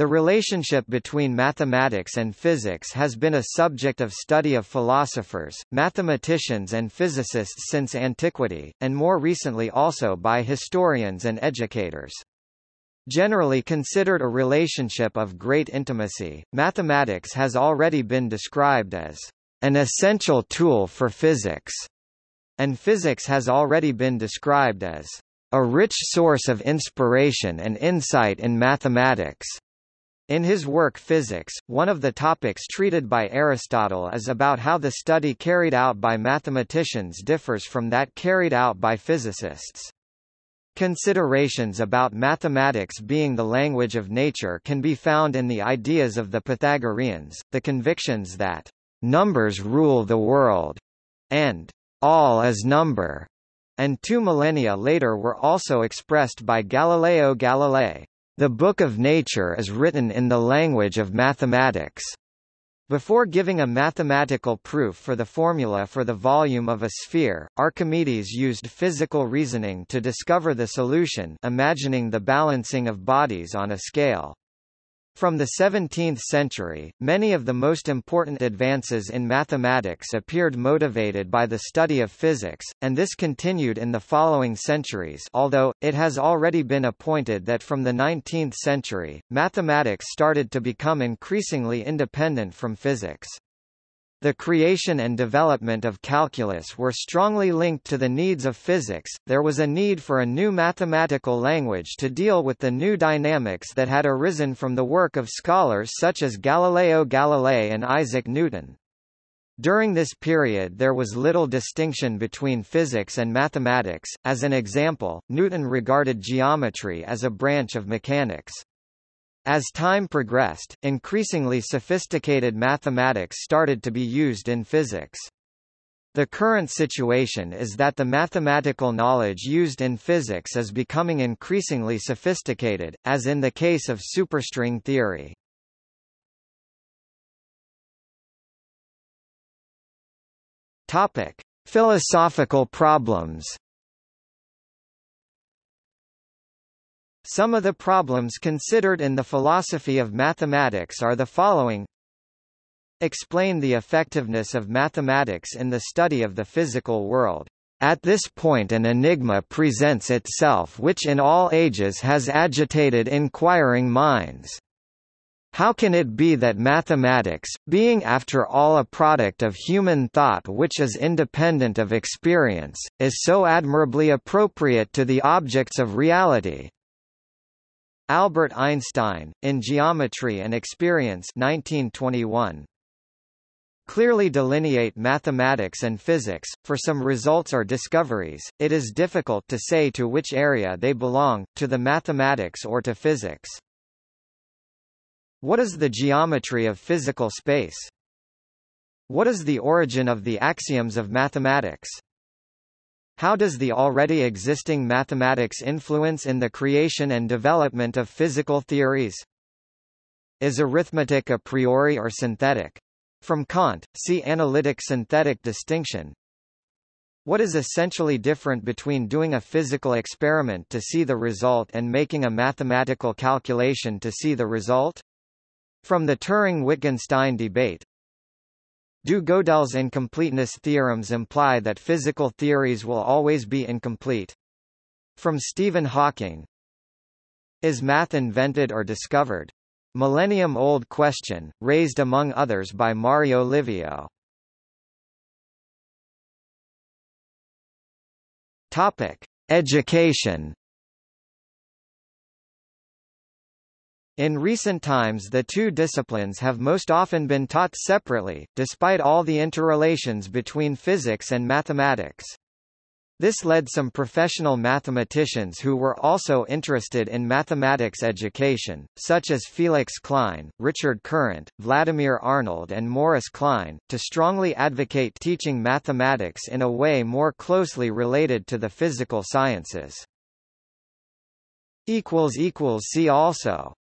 The relationship between mathematics and physics has been a subject of study of philosophers, mathematicians and physicists since antiquity, and more recently also by historians and educators. Generally considered a relationship of great intimacy, mathematics has already been described as an essential tool for physics, and physics has already been described as a rich source of inspiration and insight in mathematics. In his work Physics, one of the topics treated by Aristotle is about how the study carried out by mathematicians differs from that carried out by physicists. Considerations about mathematics being the language of nature can be found in the ideas of the Pythagoreans, the convictions that numbers rule the world, and all is number, and two millennia later were also expressed by Galileo Galilei. The Book of Nature is written in the language of mathematics. Before giving a mathematical proof for the formula for the volume of a sphere, Archimedes used physical reasoning to discover the solution imagining the balancing of bodies on a scale. From the 17th century, many of the most important advances in mathematics appeared motivated by the study of physics, and this continued in the following centuries although, it has already been appointed that from the 19th century, mathematics started to become increasingly independent from physics. The creation and development of calculus were strongly linked to the needs of physics. There was a need for a new mathematical language to deal with the new dynamics that had arisen from the work of scholars such as Galileo Galilei and Isaac Newton. During this period there was little distinction between physics and mathematics, as an example, Newton regarded geometry as a branch of mechanics. As time progressed, increasingly sophisticated mathematics started to be used in physics. The current situation is that the mathematical knowledge used in physics is becoming increasingly sophisticated, as in the case of superstring theory. Topic: Philosophical problems. Some of the problems considered in the philosophy of mathematics are the following Explain the effectiveness of mathematics in the study of the physical world. At this point an enigma presents itself which in all ages has agitated inquiring minds. How can it be that mathematics, being after all a product of human thought which is independent of experience, is so admirably appropriate to the objects of reality? Albert Einstein, in Geometry and Experience 1921. Clearly delineate mathematics and physics, for some results or discoveries, it is difficult to say to which area they belong, to the mathematics or to physics. What is the geometry of physical space? What is the origin of the axioms of mathematics? How does the already existing mathematics influence in the creation and development of physical theories? Is arithmetic a priori or synthetic? From Kant, see analytic-synthetic distinction. What is essentially different between doing a physical experiment to see the result and making a mathematical calculation to see the result? From the Turing-Wittgenstein debate, do Gödel's incompleteness theorems imply that physical theories will always be incomplete? From Stephen Hawking Is math invented or discovered? Millennium-old question, raised among others by Mario Livio. Topic: Education. In recent times the two disciplines have most often been taught separately, despite all the interrelations between physics and mathematics. This led some professional mathematicians who were also interested in mathematics education, such as Felix Klein, Richard Courant, Vladimir Arnold and Morris Kline, to strongly advocate teaching mathematics in a way more closely related to the physical sciences. See also